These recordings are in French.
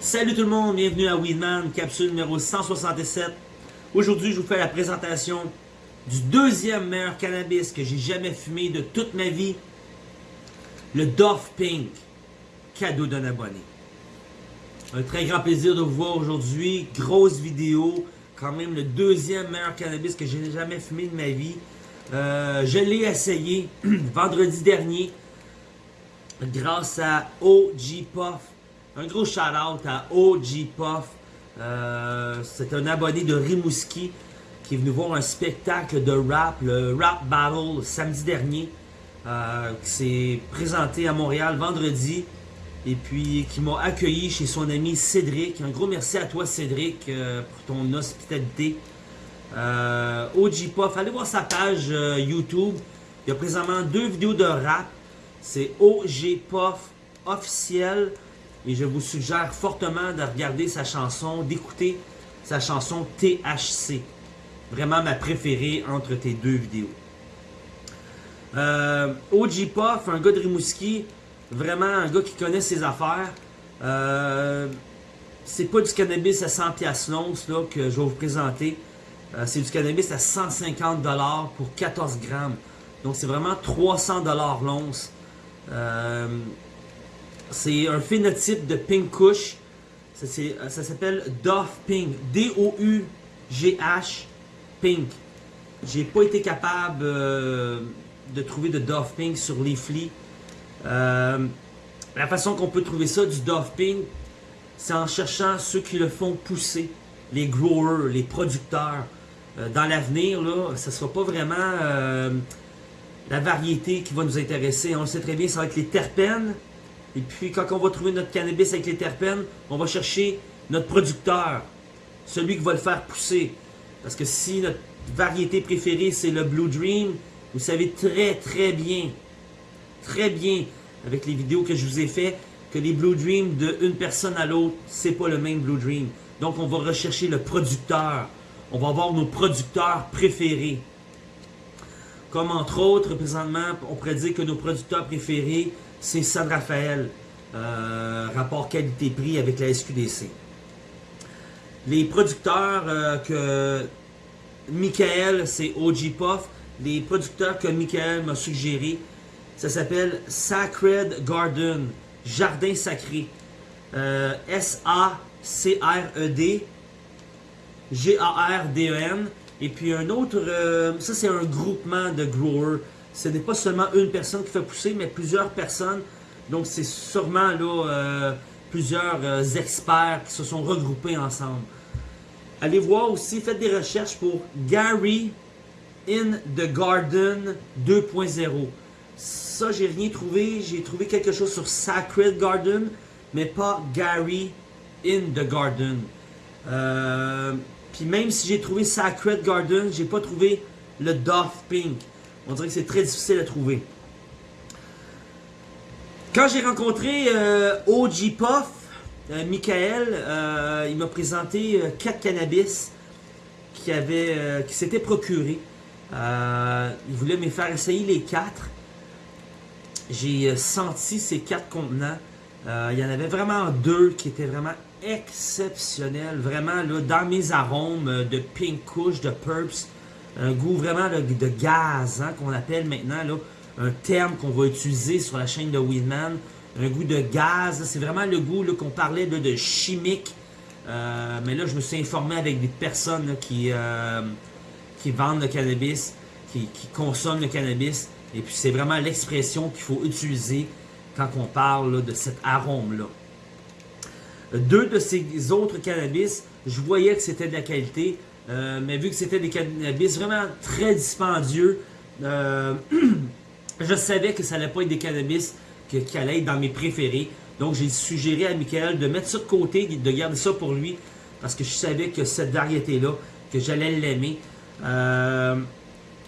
Salut tout le monde, bienvenue à Weedman, capsule numéro 167. Aujourd'hui, je vous fais la présentation du deuxième meilleur cannabis que j'ai jamais fumé de toute ma vie, le Dove Pink, cadeau d'un abonné. Un très grand plaisir de vous voir aujourd'hui, grosse vidéo, quand même le deuxième meilleur cannabis que j'ai jamais fumé de ma vie. Euh, je l'ai essayé vendredi dernier grâce à OG Puff un gros shout-out à OG Puff. Euh, c'est un abonné de Rimouski qui est venu voir un spectacle de rap, le Rap Battle, samedi dernier, euh, qui s'est présenté à Montréal vendredi et puis qui m'a accueilli chez son ami Cédric. Un gros merci à toi Cédric euh, pour ton hospitalité. OG Puff, allez voir sa page YouTube. Il y a présentement deux vidéos de rap. C'est OG Puff officiel. Et je vous suggère fortement de regarder sa chanson, d'écouter sa chanson THC. Vraiment ma préférée entre tes deux vidéos. Euh, OG Puff, un gars de Rimouski, vraiment un gars qui connaît ses affaires. Euh, c'est pas du cannabis à 100$ l'once que je vais vous présenter. Euh, c'est du cannabis à 150$ pour 14 grammes. Donc c'est vraiment 300$ l'once. Euh, c'est un phénotype de Pink Kush. Ça, s'appelle Dove Pink. D-O-U-G-H Pink. J'ai pas été capable euh, de trouver de Dove Pink sur Leafly. Euh, la façon qu'on peut trouver ça, du Dove Pink, c'est en cherchant ceux qui le font pousser. Les growers, les producteurs. Euh, dans l'avenir, là, ne sera pas vraiment la variété qui va nous intéresser. On le sait très bien, ça va être les terpènes, et puis, quand on va trouver notre cannabis avec les terpènes, on va chercher notre producteur, celui qui va le faire pousser. Parce que si notre variété préférée, c'est le Blue Dream, vous savez très très bien, très bien, avec les vidéos que je vous ai fait, que les Blue Dream d'une personne à l'autre, c'est pas le même Blue Dream. Donc, on va rechercher le producteur. On va avoir nos producteurs préférés. Comme entre autres, présentement, on pourrait dire que nos producteurs préférés, c'est San Rafael, euh, rapport qualité-prix avec la SQDC. Les producteurs euh, que Michael, c'est OG Puff, les producteurs que Michael m'a suggéré, ça s'appelle Sacred Garden, Jardin Sacré. Euh, S-A-C-R-E-D, G-A-R-D-E-N. Et puis un autre, ça c'est un groupement de growers ce n'est pas seulement une personne qui fait pousser, mais plusieurs personnes. Donc, c'est sûrement là, euh, plusieurs euh, experts qui se sont regroupés ensemble. Allez voir aussi, faites des recherches pour Gary in the Garden 2.0. Ça, j'ai rien trouvé. J'ai trouvé quelque chose sur Sacred Garden, mais pas Gary in the Garden. Euh, puis même si j'ai trouvé Sacred Garden, j'ai pas trouvé le Dove Pink. On dirait que c'est très difficile à trouver. Quand j'ai rencontré euh, OG Puff, euh, Michael, euh, il m'a présenté quatre cannabis qui, avait, qui s'étaient procurés. il voulait me faire essayer les quatre. J'ai senti ces quatre contenants. il y en avait vraiment deux qui étaient vraiment exceptionnels. Vraiment, là, dans mes arômes de pink kush, de purps, un goût vraiment de, gaz, hein, qu'on appelle maintenant là, un terme qu'on va utiliser sur la chaîne de Weedman. Un goût de gaz, c'est vraiment le goût qu'on parlait de, chimique. Euh, mais là, je me suis informé avec des personnes qui, euh, qui vendent le cannabis, qui, consomment le cannabis. Et puis, c'est vraiment l'expression qu'il faut utiliser quand on parle de cet arôme-là. Deux de ces autres cannabis, je voyais que c'était de la qualité. Euh, mais vu que c'était des cannabis vraiment très dispendieux, euh, je savais que ça n'allait pas être des cannabis qui, allaient être dans mes préférés. Donc j'ai suggéré à Michael de mettre ça de côté, de garder ça pour lui, parce que je savais que cette variété-là, que j'allais l'aimer. Euh,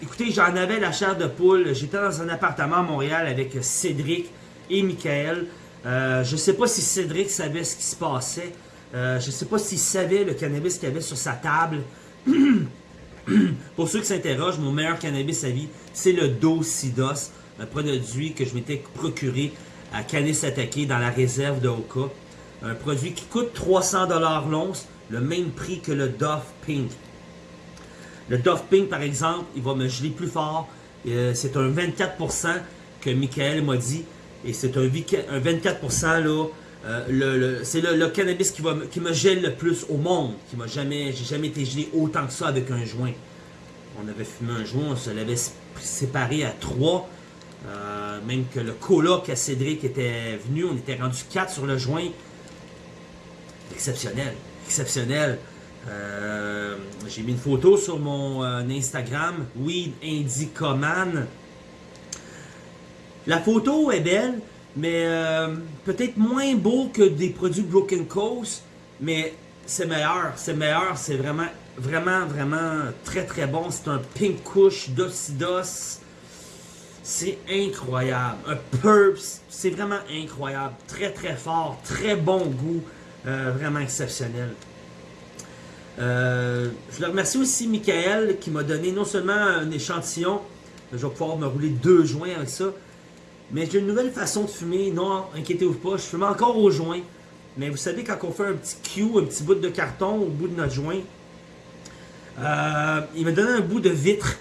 écoutez, j'en avais la chair de poule. J'étais dans un appartement à Montréal avec Cédric et Michael. je ne sais pas si Cédric savait ce qui se passait. je ne sais pas s'il savait le cannabis qu'il avait sur sa table. pour ceux qui s'interrogent, mon meilleur cannabis à vie, c'est le Dosidos, un produit que je m'étais procuré à Canis Attaqué dans la réserve de Oka. Un produit qui coûte 300$ l'once, le même prix que le Dove Pink. Le Dove Pink, par exemple, il va me geler plus fort. Euh, c'est un 24% que Michael m'a dit. Et c'est un, 24% là. Euh, c'est le, cannabis qui, va, qui me gèle le plus au monde. Qui m'a jamais, j'ai jamais été gelé autant que ça avec un joint. On avait fumé un joint, on se l'avait séparé à trois. Euh, même que le coloc à Cédric était venu, on était rendu quatre sur le joint. Exceptionnel, exceptionnel. Euh, j'ai mis une photo sur mon Instagram, Weed Indicoman. La photo est belle, mais euh, peut-être moins beau que des produits Broken Coast, mais c'est meilleur, c'est meilleur, c'est vraiment, vraiment, vraiment très très bon. C'est un Pink Kush d'Ocidos. C'est incroyable. Un Purps, c'est vraiment incroyable. Très très fort, très bon goût, euh, vraiment exceptionnel. Euh, je le remercie aussi Michael qui m'a donné non seulement un échantillon, je vais pouvoir me rouler deux joints avec ça, mais j'ai une nouvelle façon de fumer. Non, inquiétez-vous pas, je fume encore au joint. Mais vous savez, quand on fait un petit cue, un petit bout de carton au bout de notre joint, euh, il me donné un bout de vitre.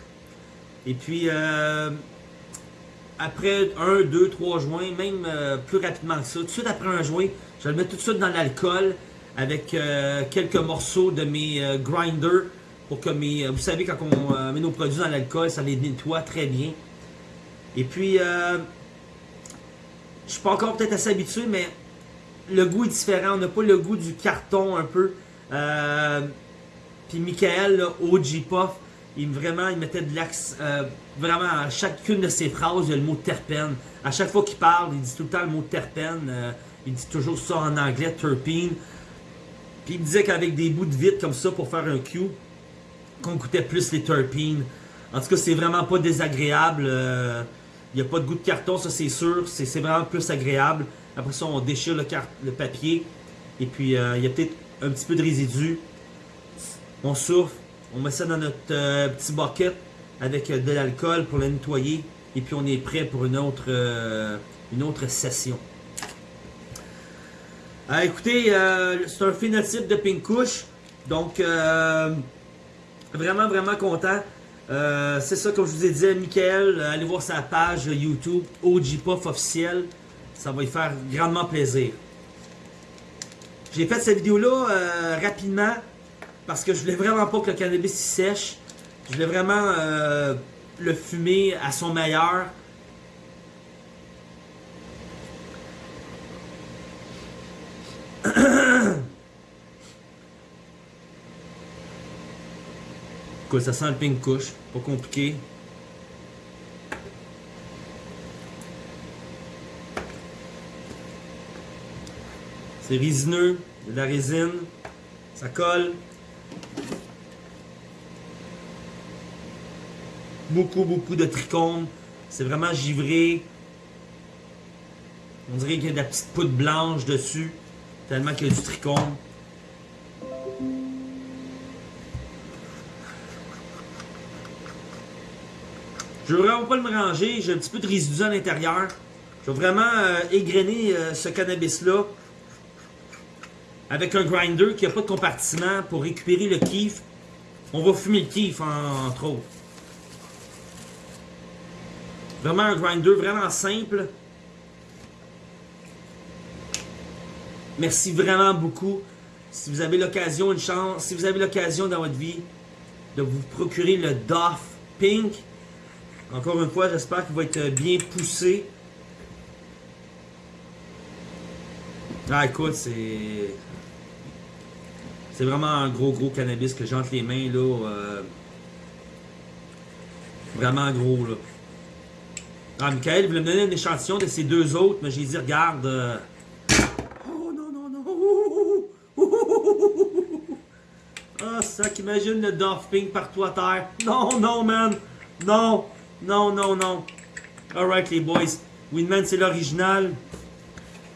Et puis, euh, après un, deux, trois joints, même euh, plus rapidement que ça, tout de suite après un joint, je le mets tout de suite dans l'alcool avec quelques morceaux de mes grinders pour que mes... Vous savez, quand on met nos produits dans l'alcool, ça les nettoie très bien. Et puis, je suis pas encore peut-être assez habitué, mais le goût est différent. On n'a pas le goût du carton un peu. Euh, puis Michael, OG Puff, il vraiment, il mettait de l'axe. Euh, vraiment, à chacune de ses phrases, il y a le mot terpène. À chaque fois qu'il parle, il dit tout le temps le mot terpène. Euh, il dit toujours ça en anglais, terpene. Puis il disait qu'avec des bouts de vitre comme ça pour faire un cue, qu'on goûtait plus les terpenes. En tout cas, c'est vraiment pas désagréable. Il n'y a pas de goût de carton, ça c'est sûr. C'est vraiment plus agréable. Après ça, on déchire le, papier. Et puis, euh, il y a peut-être un petit peu de résidu. On souffle. On met ça dans notre euh, petit bucket avec euh, de l'alcool pour le nettoyer. Et puis, on est prêt pour une autre session. Écoutez, c'est un phénotype de pink couche. Donc, vraiment, vraiment content. Euh, c'est ça, comme je vous ai dit, Michael, allez voir sa page YouTube, OG Puff officiel. Ça va lui faire grandement plaisir. J'ai fait cette vidéo-là euh, rapidement parce que je voulais vraiment pas que le cannabis sèche. Je voulais vraiment euh, le fumer à son meilleur. Ça sent le pink couche, pas compliqué. C'est résineux, de la résine, ça colle. Beaucoup, beaucoup de trichomes. C'est vraiment givré. On dirait qu'il y a de la petite poudre blanche dessus, tellement qu'il y a du trichome. Je veux vraiment pas le mélanger. J'ai un petit peu de résidus à l'intérieur. Je vais vraiment euh, euh, ce cannabis-là avec un grinder qui n'a pas de compartiment pour récupérer le kiff. On va fumer le kiff, entre autres. Vraiment un grinder vraiment simple. Merci vraiment beaucoup. Si vous avez l'occasion, une chance, si vous avez l'occasion dans votre vie de vous procurer le Doff Pink, encore une fois, j'espère qu'il va être bien poussé. Ah, écoute, c'est... C'est vraiment un gros, gros cannabis que j'ai entre les mains, là. Euh, vraiment gros, là. Ah, Michael voulait me donner un échantillon de ces deux autres, mais j'ai dit, regarde... Euh, oh, non, non, non! Ça qu'imagine le Pink partout à terre. Non, non, man! Non! Non, non, non. Alright, les boys. Winman, c'est l'original.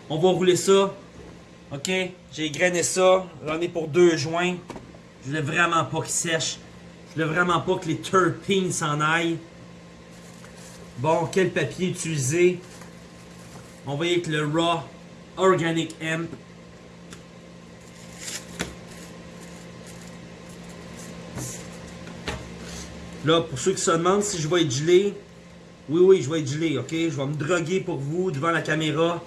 On va rouler ça. OK? J'ai grainé ça. J'en ai pour deux joints. Je voulais vraiment pas qu'il sèche. Je voulais vraiment pas que les terpenes s'en aillent. Bon, quel papier utiliser? On va y avec le Raw Organic Hemp. Là, pour ceux qui se demandent si je vais être gelé, oui, oui, je vais être gelé, ok? Je vais me droguer pour vous devant la caméra.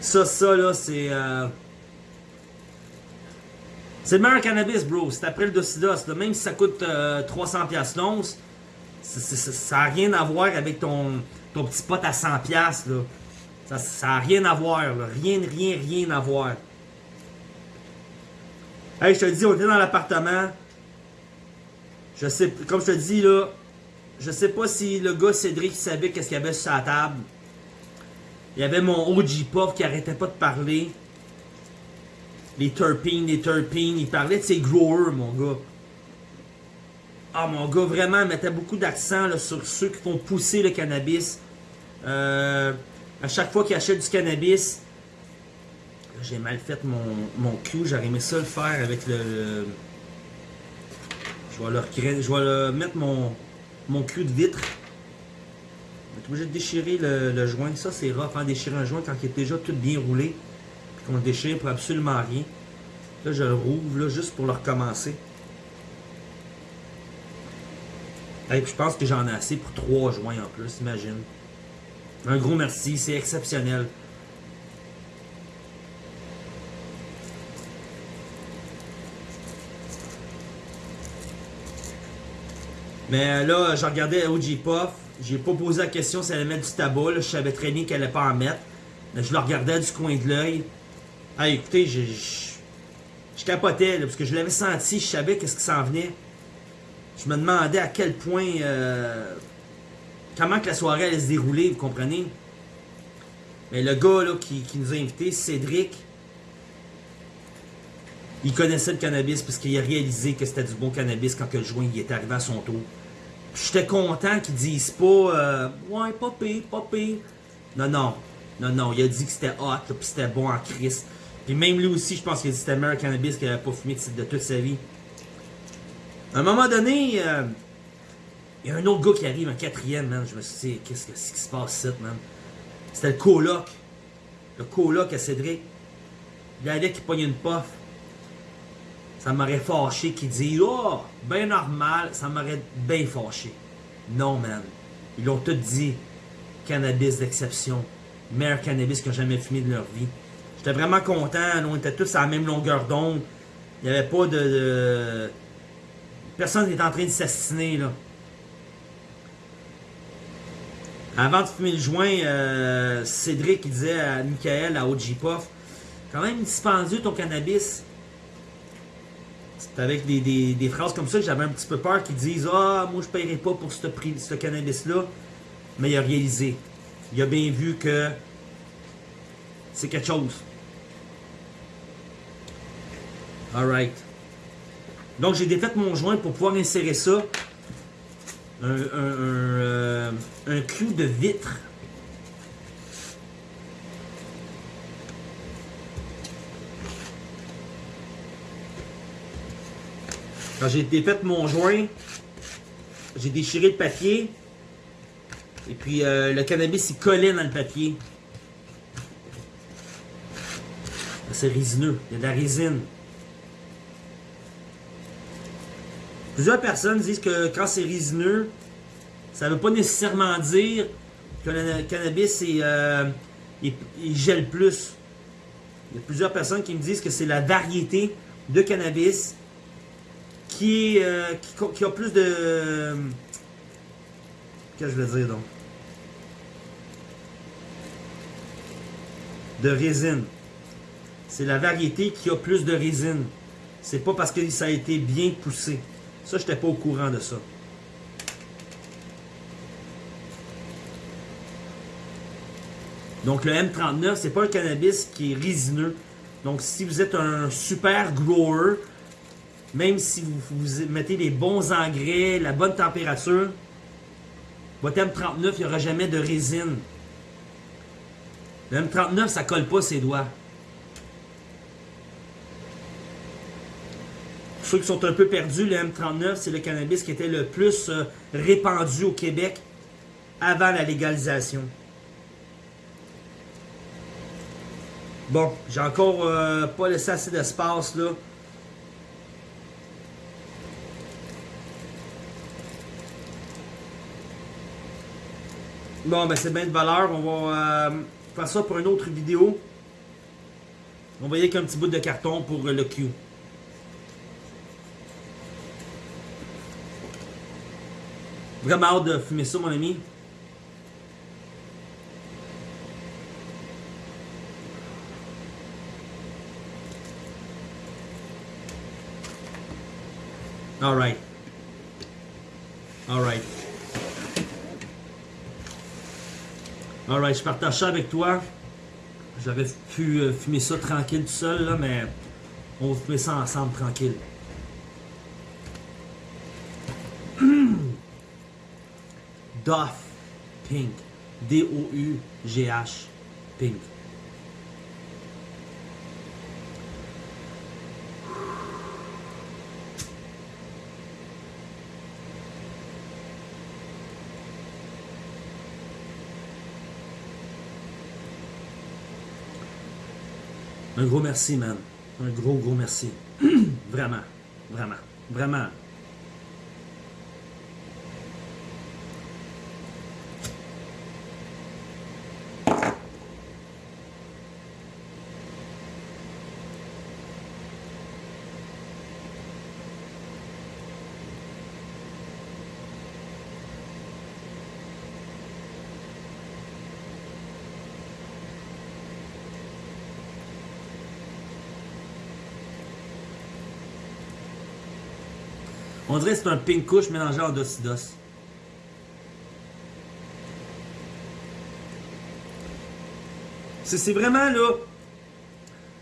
Ça, ça, là, c'est... Euh... C'est le meilleur cannabis, bro. C'est après le Docidos. Même si ça coûte euh, 300$ l'once, ça n'a rien à voir avec ton, ton petit pot à 100$. Là. Ça n'a rien à voir. Là. Rien, rien, rien à voir. Hey, je te dis, on était dans l'appartement. Je sais, comme je te dis, là, je sais pas si le gars Cédric savait qu'est-ce qu'il y avait sur sa table. Il y avait mon OG Puff qui arrêtait pas de parler. Les terpenes, les terpenes. Il parlait de ses growers, mon gars. Ah, mon gars, vraiment, il mettait beaucoup d'accent sur ceux qui font pousser le cannabis. Euh, à chaque fois qu'il achète du cannabis, j'ai mal fait mon, mon cul. J'aurais aimé ça le faire avec le je vais, vais mettre mon, cul de vitre. Je vais être obligé de déchirer le, joint. Ça, c'est hein, déchirer un joint quand il est déjà tout bien roulé. Puis qu'on le déchire pour absolument rien. Là, je le rouvre, juste pour le recommencer. Et puis, je pense que j'en ai assez pour trois joints en plus, imagine. Un gros merci, c'est exceptionnel. Mais là, je regardais OG Puff. J'ai pas posé la question si elle allait mettre du tabac. Je savais très bien qu'elle allait pas en mettre. Mais je le regardais du coin de l'œil. Ah, écoutez, je, je, capotais, parce que je l'avais senti, je savais qu'est-ce qui s'en venait. Je me demandais à quel point... Euh, comment que la soirée allait se dérouler, vous comprenez? Mais le gars là, qui, nous a invités, Cédric, il connaissait le cannabis parce qu'il a réalisé que c'était du bon cannabis quand le joint il est arrivé à son tour. J'étais content qu'ils disent pas euh, Ouais, pas pire, pas pire. Non, non. Non, non. Il a dit que c'était hot, puis c'était bon en crise. Puis même lui aussi, je pense qu'il a dit que c'était le meilleur cannabis qu'il n'avait pas fumé de, toute sa vie. À un moment donné, euh, il y a un autre gars qui arrive, un quatrième, man. Je me suis dit, qu'est-ce qui se passe là, man? C'était le coloc. Le coloc à Cédric. Il allait qui pognait une puff ça m'aurait fâché qu'il dise Oh, ben normal, ça m'aurait bien fâché. Non, man. Ils ont tout dit cannabis d'exception. Meilleur cannabis qu'ils ont jamais fumé de leur vie. J'étais vraiment content. On était tous à la même longueur d'onde. Il n'y avait pas de, Personne n'était en train de s'assassiner, là. Avant de fumer le joint, euh, Cédric disait à Michael, à OG Puff, quand même dispendieux ton cannabis. C'est avec des, phrases comme ça que j'avais un petit peu peur qu'ils disent Ah, moi je ne paierai pas pour ce, prix, ce cannabis-là. Mais il a réalisé. Il a bien vu que c'est quelque chose. Alright. Donc j'ai défait mon joint pour pouvoir insérer ça. Un, un, euh, un clou de vitre Quand j'ai défait mon joint, j'ai déchiré le papier. Et puis euh, le cannabis il collait dans le papier. C'est résineux, il y a de la résine. Plusieurs personnes disent que quand c'est résineux, ça ne veut pas nécessairement dire que le cannabis euh, il, gèle plus. Il y a plusieurs personnes qui me disent que c'est la variété de cannabis qui, euh, qui, a plus de... Qu'est-ce que je veux dire donc? De résine. C'est la variété qui a plus de résine. C'est pas parce que ça a été bien poussé. Ça, je n'étais pas au courant de ça. Donc le M39, c'est pas un cannabis qui est résineux. Donc si vous êtes un super grower, même si vous, mettez les bons engrais, la bonne température, votre M39, il n'y aura jamais de résine. Le M39, ça colle pas ses doigts. ceux qui sont un peu perdus, le M39, c'est le cannabis qui était le plus euh, répandu au Québec avant la légalisation. Bon, j'ai encore euh, pas laissé assez d'espace là. Bon, ben c'est bien de valeur. On va euh, faire ça pour une autre vidéo. On va y aller avec un petit bout de carton pour euh, le Q. Vraiment hâte de fumer ça, mon ami. Alright. Alright. Alright, je partage ça avec toi. J'aurais pu euh, fumer ça tranquille tout seul, là, mais on va fumer ça ensemble tranquille. Doff Pink. D-O-U-G-H Pink. Un gros merci, man. Un gros, gros merci. vraiment. Vraiment. Vraiment. On dirait que c'est un pink couche mélangé en docidos. C'est vraiment là.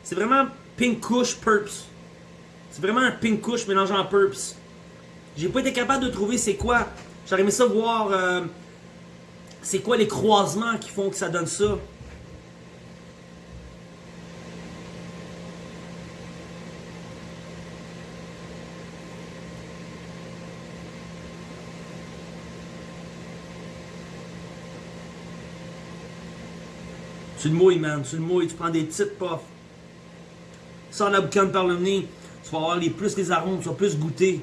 C'est vraiment pink couche purps. C'est vraiment un pink couche mélangé en purps. J'ai pas été capable de trouver c'est quoi. J'aurais aimé ça voir euh, c'est quoi les croisements qui font que ça donne ça. Tu le mouilles, man. Tu le mouilles. Tu prends des petites puffs. Sors la boucane par le nez. Tu vas avoir les, plus les arômes. Tu vas plus goûter.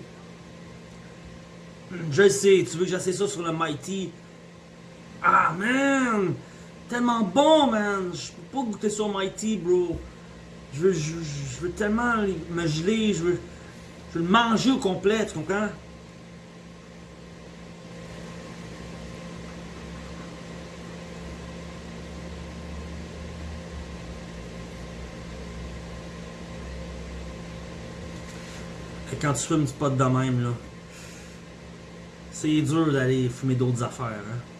Je sais. Tu veux que j'essaie ça sur le Mighty? Ah, man. Tellement bon, man. Je peux pas goûter sur Mighty, bro. Je veux, je, veux tellement me geler. Je veux, je veux le manger au complet. Tu comprends? Quand tu fumes du pot de même, là, c'est dur d'aller fumer d'autres affaires. Hein?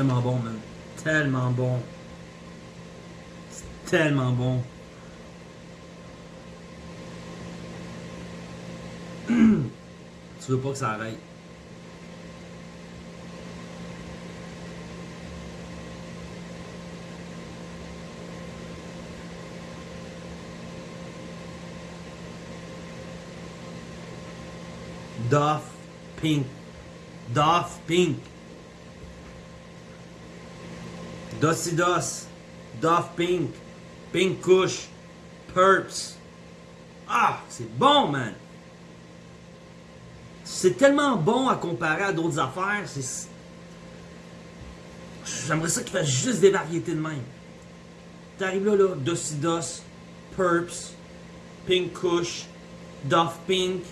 Tellement bon, man. Tellement bon. Tellement bon. tu veux pas que ça arrête. Doff Pink. Doff Pink. Dosidos, Doff Pink, Pink Kush, Purps. Ah, c'est bon, man! C'est tellement bon à comparer à d'autres affaires. J'aimerais ça qu'il fasse juste des variétés de même. T'arrives là, là, Dosidos, Purps, Pink Kush, Doff Pink.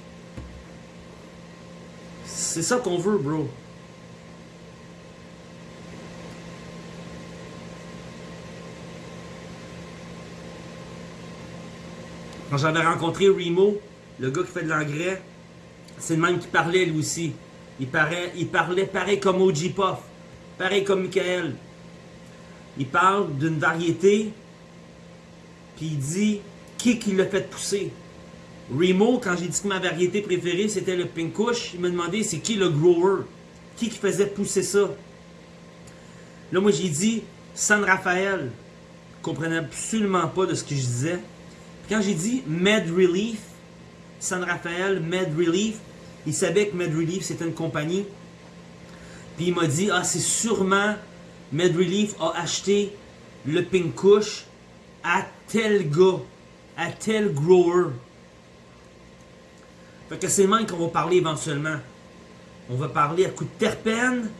C'est ça qu'on veut, bro. Quand j'avais rencontré Remo, le gars qui fait de l'engrais, c'est le même qui parlait lui aussi. Il, paraît, il parlait pareil comme OG Puff, pareil comme Michael. Il parle d'une variété, puis il dit qui qui l'a fait pousser? Remo, quand j'ai dit que ma variété préférée c'était le Pink Kush, il m'a demandé c'est qui le grower, qui qui faisait pousser ça? Là, moi j'ai dit San Rafael. Je comprenais absolument pas de ce que je disais. Quand j'ai dit Med Relief, San Rafael, Med Relief, il savait que Med Relief c'était une compagnie. Puis il m'a dit Ah, c'est sûrement Med Relief a acheté le Pink Kush à tel gars, à tel grower. Fait que c'est le même qu'on va parler éventuellement. On va parler à coup de terpène,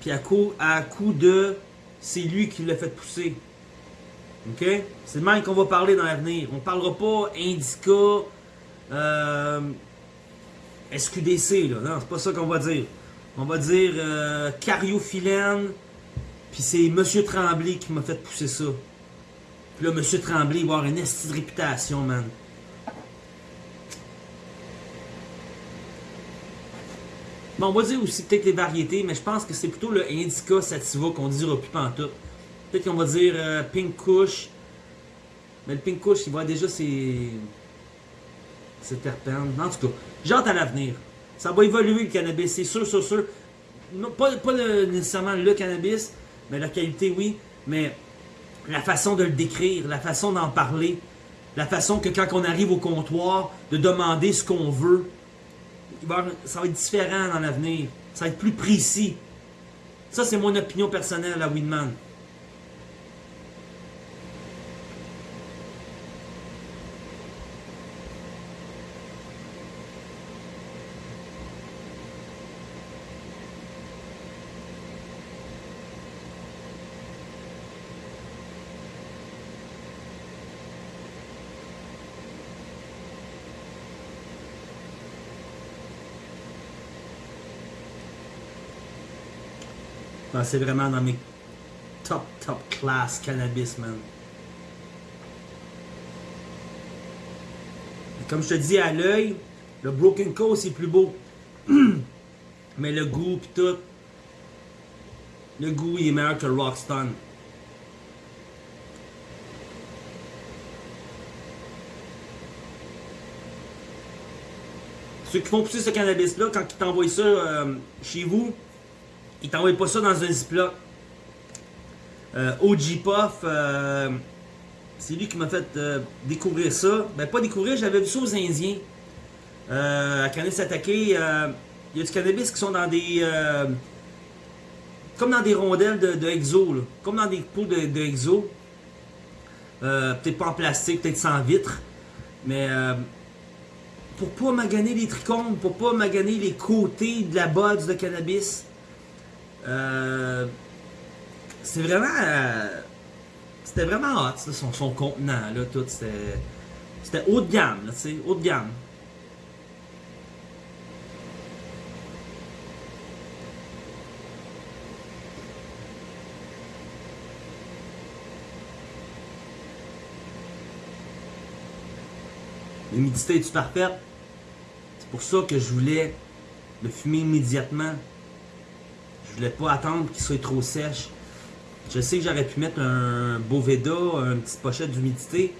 puis à coup, à coup de c'est lui qui l'a fait pousser. OK? C'est le même qu'on va parler dans l'avenir. On ne parlera pas Indica, euh, SQDC, là. Non, c'est pas ça qu'on va dire. On va dire euh, Cariophyllène, puis c'est Monsieur Tremblay qui m'a fait pousser ça. Puis là, Monsieur Tremblay va avoir une estie de réputation, man. Bon, on va dire aussi peut-être les variétés, mais je pense que c'est plutôt le Indica Sativa qu'on dira plus pantoute. Peut-être qu'on va dire euh, Pink Kush. Mais le Pink Kush, il va déjà ses... ses terpènes. En tout cas, j'ai hâte à l'avenir. Ça va évoluer le cannabis, c'est sûr, sûr, sûr. Pas pas nécessairement le cannabis, mais la qualité, oui. Mais la façon de le décrire, la façon d'en parler, la façon que quand on arrive au comptoir, de demander ce qu'on veut, ça va être différent dans l'avenir. Ça va être plus précis. Ça, c'est mon opinion personnelle à Winman. C'est vraiment dans mes top, top class cannabis, man. Comme je te dis à l'œil, le Broken Coast est plus beau. Mais le goût pis tout. Le goût il est meilleur que le Rockstone. Ceux qui font pousser ce cannabis-là, quand ils t'envoient ça euh, chez vous, ils t'envoient pas ça dans un ziploc. Euh, OG Puff, euh, c'est lui qui m'a fait euh, découvrir ça. Ben, pas découvrir, j'avais vu ça aux Indiens. À Kanesatake, euh, il y a du cannabis qui sont dans des. comme dans des rondelles de, de là. comme dans des pots de, exo. Peut-être pas en plastique, peut-être sans vitre. Mais pour pas maganer les trichomes, pour pas maganer les côtés de la buds de cannabis. Euh, c'est vraiment. euh, c'était vraiment hot, son, son contenant, là, tout. C'était. Haut de gamme, là, tu sais, haut de gamme. L'humidité est parfaite? C'est pour ça que je voulais le fumer immédiatement. Je voulais pas attendre qu'il soit trop sèche. Je sais que j'aurais pu mettre un Boveda, une petite pochette d'humidité.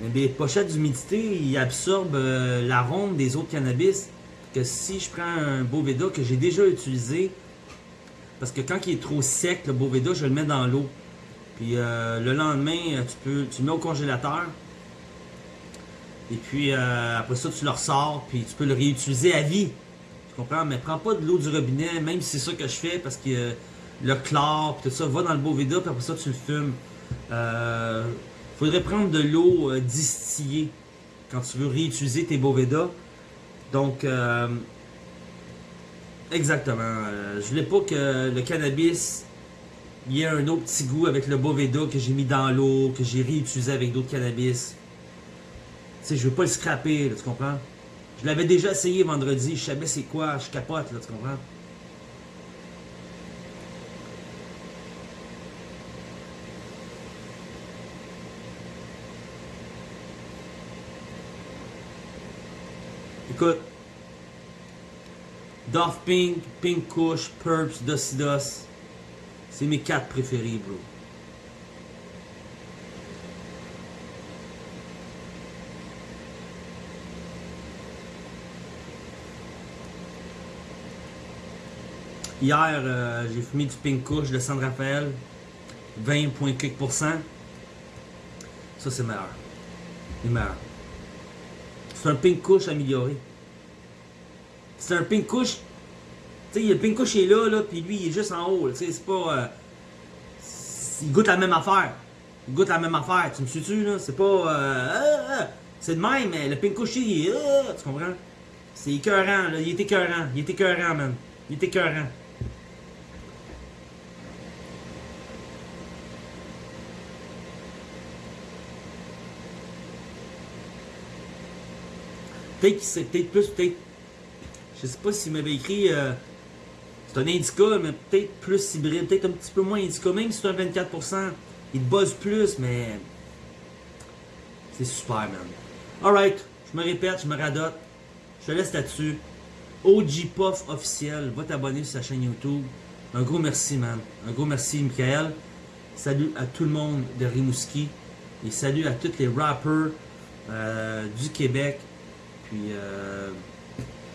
Mais des pochettes d'humidité, ils absorbent euh, l'arôme des autres cannabis. Que si je prends un Boveda que j'ai déjà utilisé, parce que quand il est trop sec, le Boveda, je le mets dans l'eau. Puis euh, le lendemain, euh, tu peux, tu le mets au congélateur. Et puis après ça, tu le ressors, puis tu peux le réutiliser à vie. Mais prends pas de l'eau du robinet, même si c'est ça que je fais, parce que euh, le chlore, puis tout ça, va dans le Boveda, puis après ça, tu le fumes. Euh, faudrait prendre de l'eau euh, distillée quand tu veux réutiliser tes Boveda. Donc, exactement. je voulais pas que le cannabis y ait un autre petit goût avec le Boveda que j'ai mis dans l'eau, que j'ai réutilisé avec d'autres cannabis. Tu sais, je veux pas le scraper, là, tu comprends? Je l'avais déjà essayé vendredi, je savais c'est quoi, je capote, là, tu comprends? Écoute, Dolph Pink, Pink Kush, Purps, Dosidos. C'est mes quatre préférés, bro. Hier, euh, j'ai fumé du Pink Kush de San Rafael. 20,4%. Ça, c'est meilleur. C'est meilleur. C'est un Pink Kush amélioré. C'est un Pink Kush. Tu sais, le Pink Kush est là, là, puis lui, il est juste en haut. Tu sais, c'est pas. euh, il goûte la même affaire. Il goûte la même affaire. Tu me suis-tu, là? C'est pas. euh, c'est de même, mais le Pink Kush, il est. tu comprends? C'est écœurant, là. Il est écœurant. Il est écœurant, man. Il est écœurant. Peut-être peut-être plus, peut-être. Je sais pas s'il m'avait écrit. euh, c'est un indica, mais peut-être plus hybride, peut-être un petit peu moins indica. Même si c'est un 24%, il te buzz plus, mais. C'est super, man. Alright, je me répète, je me radote. Je te laisse là-dessus. OG Puff officiel, va t'abonner sur sa chaîne YouTube. Un gros merci, man. Un gros merci, Michael. Salut à tout le monde de Rimouski. Et salut à tous les rappers euh, du Québec. Puis, euh,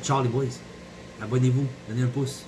ciao les boys. Abonnez-vous, donnez un pouce.